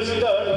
las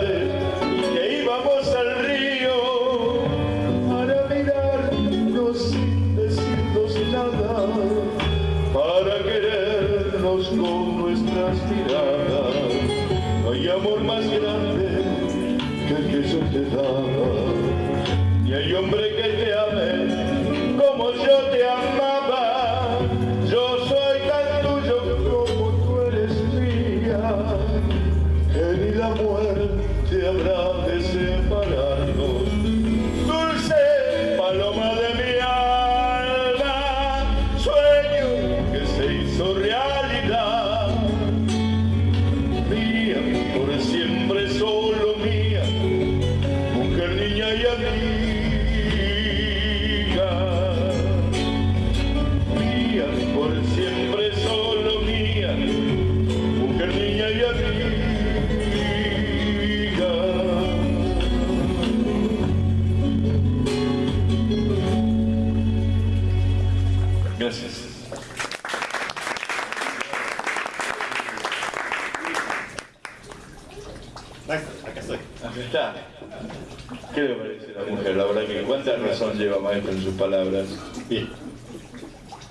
¿Qué le parece la mujer? La verdad que cuánta razón lleva maestro en sus palabras. Bien.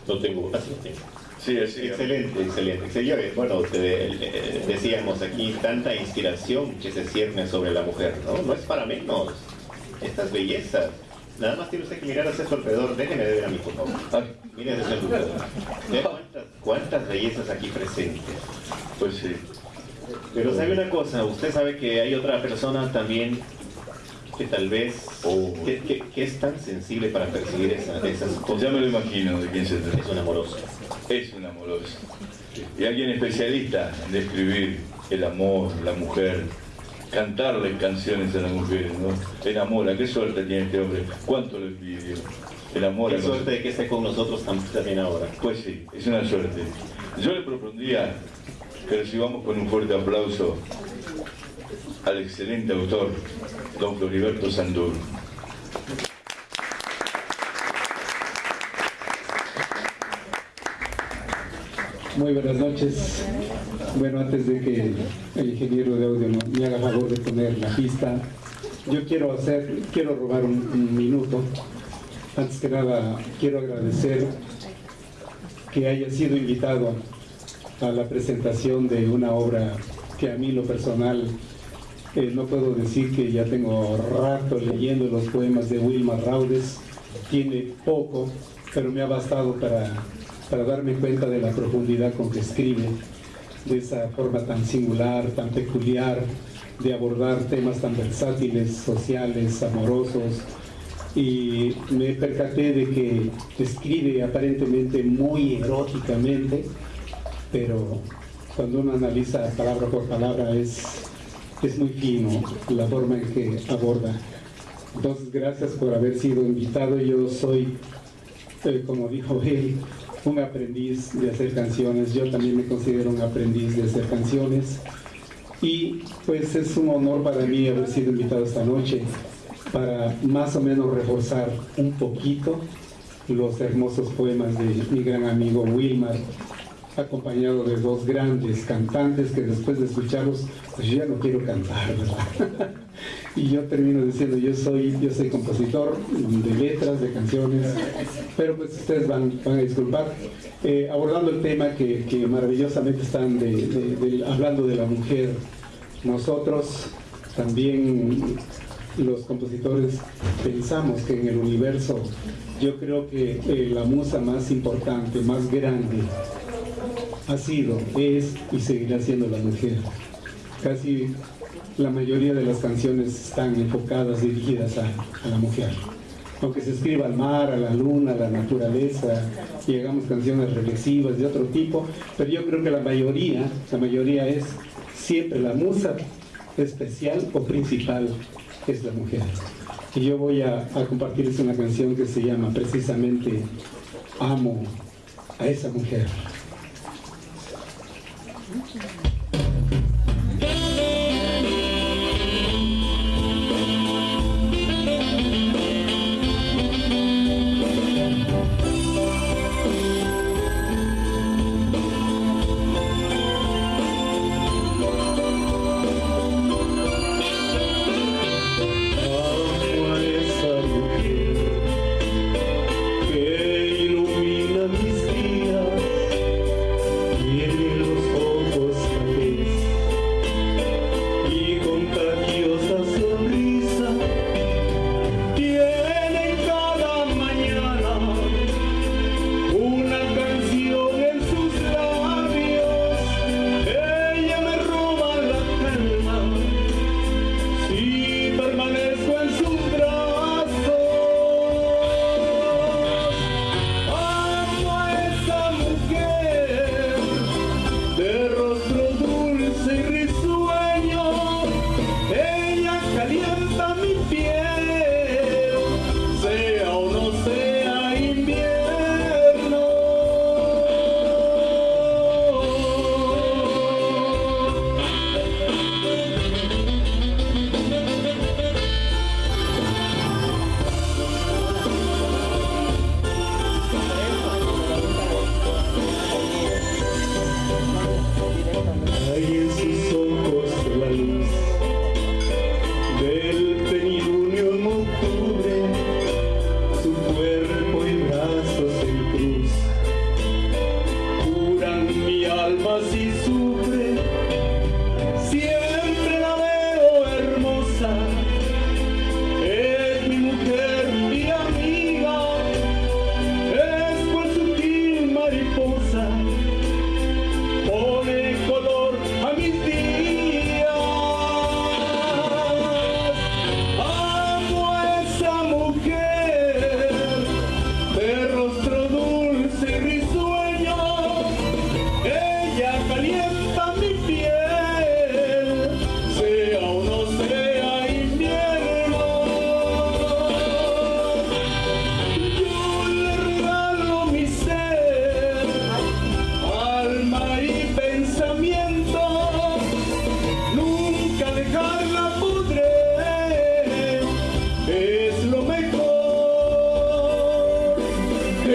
No tengo. Así tengo. Sí, así. Excelente, excelente. excelente. Bueno, te- eh, decíamos aquí tanta inspiración que se cierne sobre la mujer, ¿no? No es para menos. Estas bellezas. Nada más tiene usted que mirar hacia su alrededor. Déjeme de ver a mí, por favor. Mire. Vea cuántas, cuántas bellezas aquí presentes. pues sí. Pero sabe una cosa, usted sabe que hay otra persona también que tal vez Oh. que, que- que es tan sensible para percibir esa- esas cosas. Ya me lo imagino de quién se trata. Es un amoroso. Es un amoroso. Y alguien especialista en describir el amor, la mujer, cantarle canciones a las mujeres, ¿no? Enamora, qué suerte tiene este hombre, cuánto lo envidio. Enamora. Qué suerte de que esté con nosotros tam- también ahora. Pues sí, es una suerte. Yo le propondría que recibamos con un fuerte aplauso al excelente autor, don Floriberto Sandur. Muy buenas noches. Bueno, antes de que el ingeniero de audio me haga favor de poner la pista, yo quiero hacer, quiero robar un minuto. Antes que nada, quiero agradecer que haya sido invitado a la presentación de una obra que a mí lo personal no puedo decir que ya tengo rato leyendo los poemas de Wilma Raudes, tiene poco, pero me ha bastado para, para darme cuenta de la profundidad con que escribe, de esa forma tan singular, tan peculiar, de abordar temas tan versátiles, sociales, amorosos, y me percaté de que escribe aparentemente muy eróticamente, pero cuando uno analiza palabra por palabra es, es muy fino la forma en que aborda. Entonces, gracias por haber sido invitado. Yo soy, eh, como dijo él, un aprendiz de hacer canciones. Yo también me considero un aprendiz de hacer canciones. Y pues es un honor para mí haber sido invitado esta noche para más o menos reforzar un poquito los hermosos poemas de mi gran amigo Wilmar, acompañado de dos grandes cantantes que después de escucharlos, pues yo ya no quiero cantar, ¿verdad? y yo termino diciendo, yo soy, yo soy compositor de letras, de canciones, pero pues ustedes van, van a disculpar. Eh, abordando el tema que, que maravillosamente están hablando de la mujer, nosotros también los compositores pensamos que en el universo yo creo que eh, la musa más importante, más grande, ha sido, es y seguirá siendo la mujer. Casi la mayoría de las canciones están enfocadas, dirigidas a, la mujer. Aunque se escriba al mar, a la luna, a la naturaleza, y hagamos canciones reflexivas de otro tipo, pero yo creo que la mayoría, la mayoría es siempre la musa especial o principal es la mujer. Y yo voy a compartirles una canción que se llama precisamente Amo a esa mujer.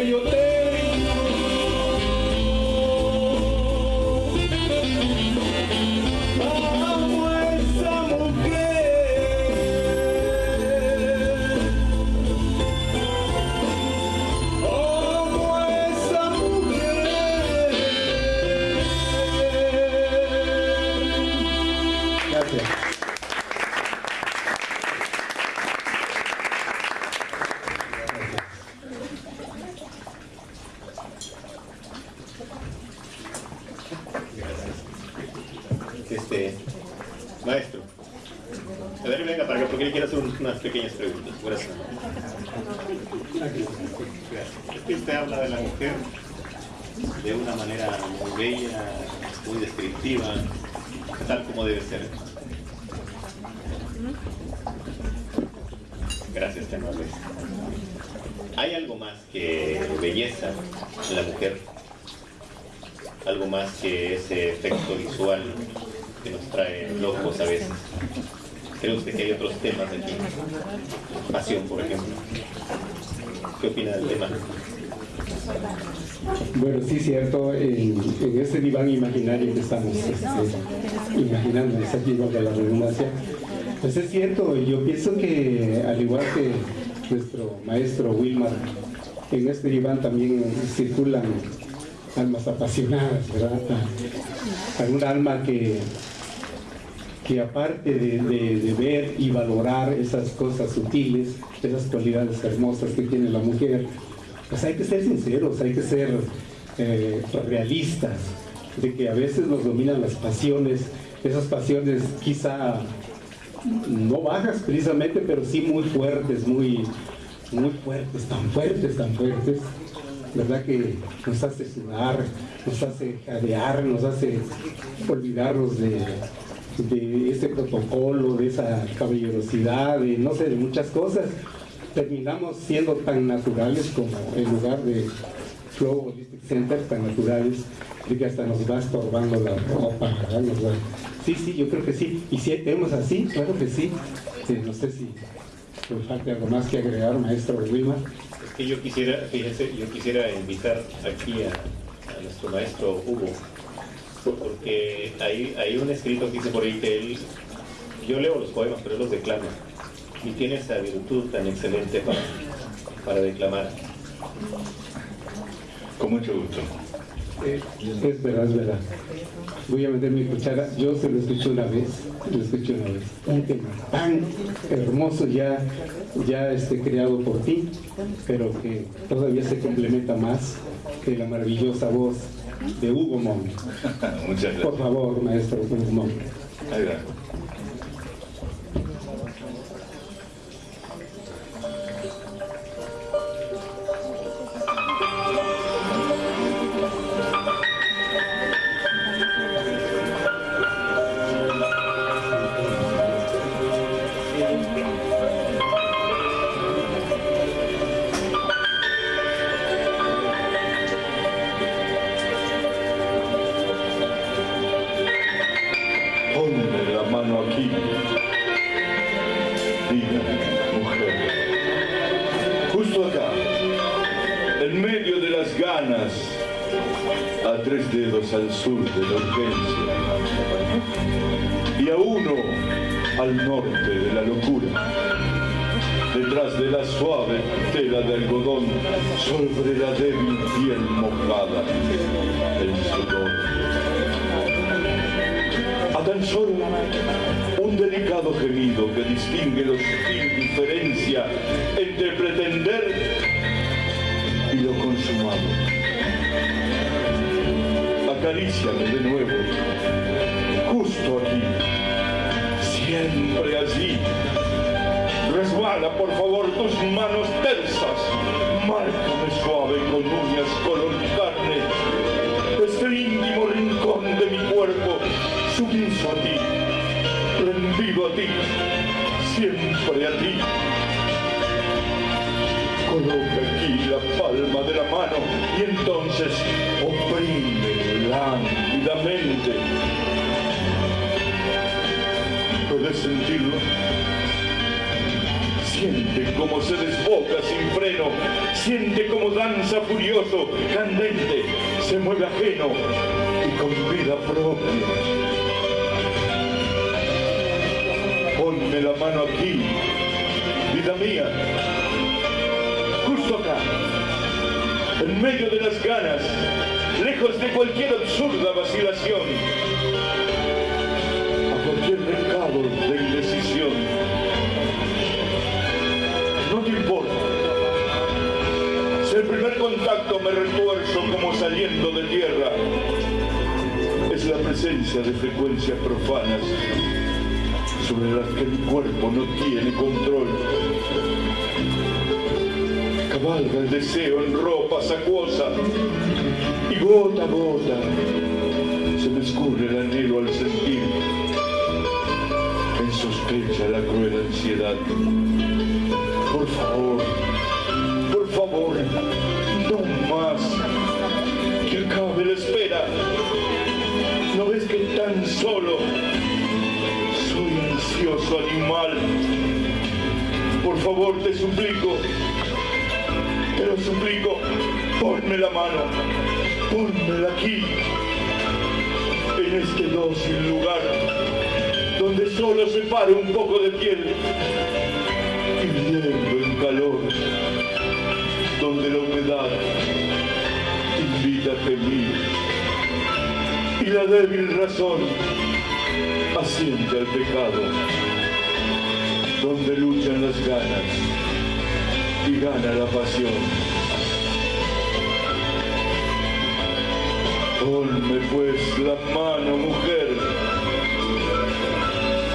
que. este, maestro. A ver, venga para acá, porque le quiero hacer unas pequeñas preguntas. Gracias. Aquí usted habla de la mujer de una manera muy bella, muy descriptiva, tal como debe ser. Gracias, te ¿Hay algo más que belleza en la mujer? ¿Algo más que ese efecto visual que nos trae locos a veces? ¿Cree usted que hay otros temas aquí? Pasión, por ejemplo. ¿Qué opina del tema? Bueno, sí, cierto, en, ese diván imaginario que estamos este, imaginando, es aquí de la redundancia, pues es cierto, yo pienso que al igual que nuestro maestro Wilmar, en este diván también circulan almas apasionadas, ¿verdad? Alguna alma que, que aparte de, de, ver y valorar esas cosas sutiles, esas cualidades hermosas que tiene la mujer, pues hay que ser sinceros, hay que ser eh, realistas, de que a veces nos dominan las pasiones, esas pasiones quizá no bajas precisamente, pero sí muy fuertes, muy, muy fuertes, tan fuertes, tan fuertes, ¿verdad? Que nos hace sudar, nos hace jadear, nos hace olvidarnos de, de ese protocolo, de esa caballerosidad, de no sé, de muchas cosas. Terminamos siendo tan naturales como en lugar de Flow Holistic Center, tan naturales, de que hasta nos va estorbando la ropa. Sí, sí, yo creo que sí. Y si tenemos así, claro que sí. no sé si me falta algo más que agregar, maestro Wilma. Es que yo quisiera, fíjense, yo quisiera invitar aquí a, nuestro maestro Hugo, porque hay, hay un escrito que dice por ahí que él, yo leo los poemas, pero él los declama, y tiene esa virtud tan excelente para, para declamar. Con mucho gusto. es verdad, es verdad voy a meter mi cuchara, yo se lo escuché una vez, lo escuché una vez, un tema tan hermoso ya, ya este, creado por ti, pero que todavía se complementa más que la maravillosa voz de Hugo Mon. Muchas gracias. Por favor, maestro Hugo Mon. al sur de la urgencia y a uno al norte de la locura. Detrás de la suave tela de algodón, sobre la débil piel mojada, el sudor. A tan solo un delicado gemido que distingue la indiferencia entre pretender y lo consumado acaríciame de nuevo, justo aquí, siempre allí. Resbala, por favor, tus manos tersas, márcame suave con uñas color carne, este íntimo rincón de mi cuerpo, sumiso a ti, rendido a ti, siempre a ti. Coloca aquí la palma de la mano y entonces lánguidamente. ¿Puedes sentirlo? Siente cómo se desboca sin freno, siente cómo danza furioso, candente, se mueve ajeno y con vida propia. Ponme la mano aquí, vida mía, justo acá, en medio de las ganas, lejos de cualquier absurda vacilación, a cualquier recado de indecisión. No te importa. Si el primer contacto me retuerzo como saliendo de tierra, es la presencia de frecuencias profanas. sobre las que mi cuerpo no tiene control. Cabalga el deseo en ropa acuosa y gota a gota se me escurre el anhelo al sentir en sospecha la cruel ansiedad. Por favor, por favor, no más, que acabe la espera. ¿No ves que tan solo soy ansioso animal? Por favor, te suplico, te lo suplico, ponme la mano, pónmela aquí, en este dócil lugar, donde solo se pare un poco de piel, hirviendo en calor, donde la humedad invita a gemir. Y la débil razón asiente al pecado, donde luchan las ganas y gana la pasión. Ponme pues la mano, mujer,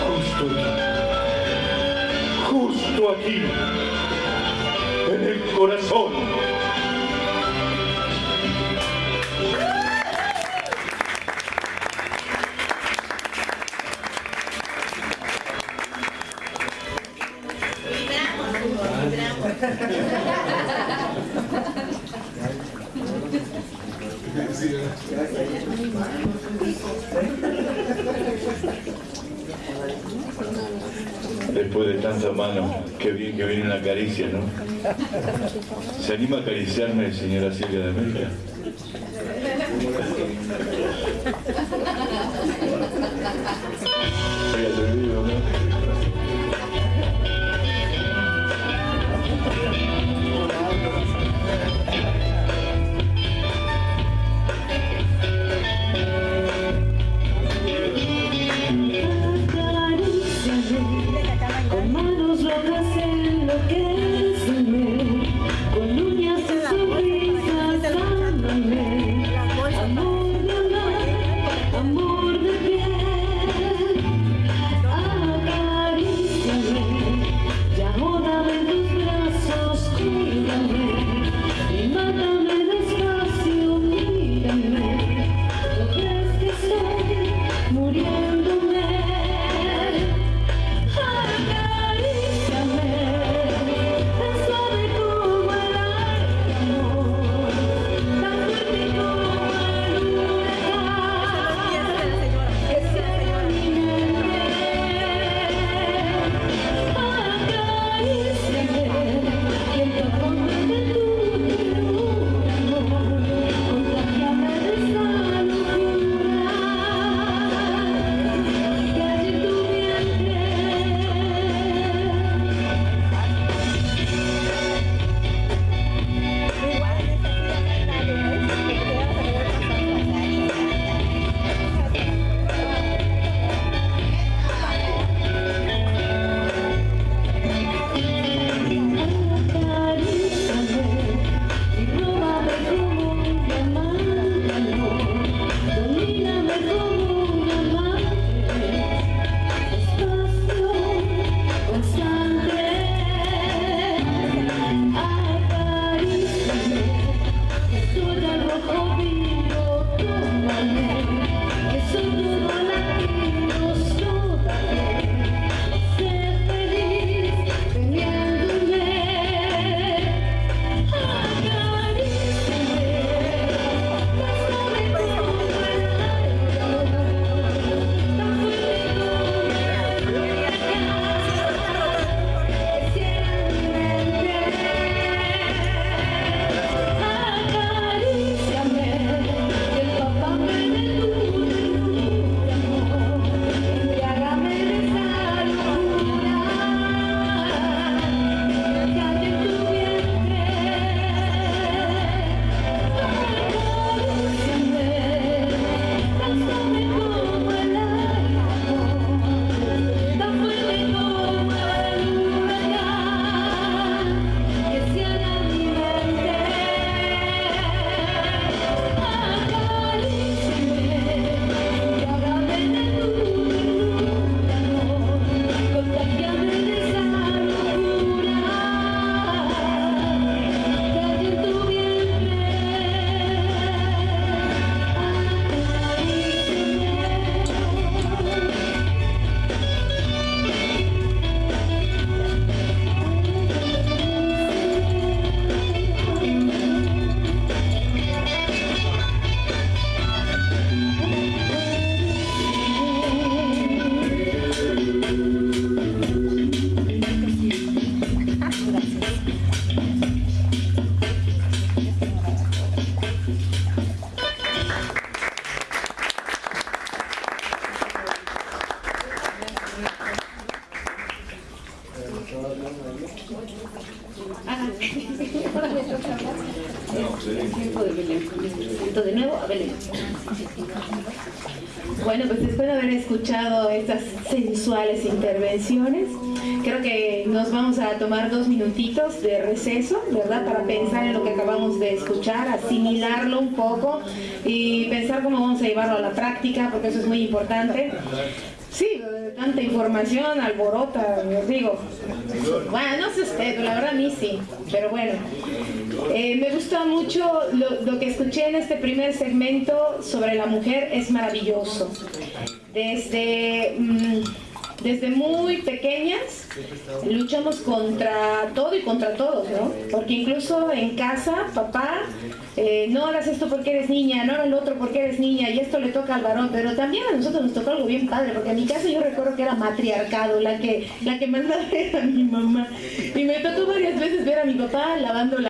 justo aquí, justo aquí, en el corazón. ¿Se anima a acariciarme, señora Silvia de América? Sensuales intervenciones, creo que nos vamos a tomar dos minutitos de receso, ¿verdad? Para pensar en lo que acabamos de escuchar, asimilarlo un poco y pensar cómo vamos a llevarlo a la práctica, porque eso es muy importante. Sí, tanta información, alborota, digo. Bueno, no sé usted, la verdad a mí sí, pero bueno. Eh, me gusta mucho lo, que escuché en este primer segmento sobre la mujer, es maravilloso. Desde, mmm, desde muy pequeñas luchamos contra todo y contra todos, ¿no? Porque incluso en casa, papá, eh, no hagas esto porque eres niña, no hagas lo otro porque eres niña, y esto le toca al varón, pero también a nosotros nos tocó algo bien padre, porque en mi casa yo recuerdo que era matriarcado, la que, la que mandaba era mi mamá, y me tocó varias veces ver a mi papá lavando la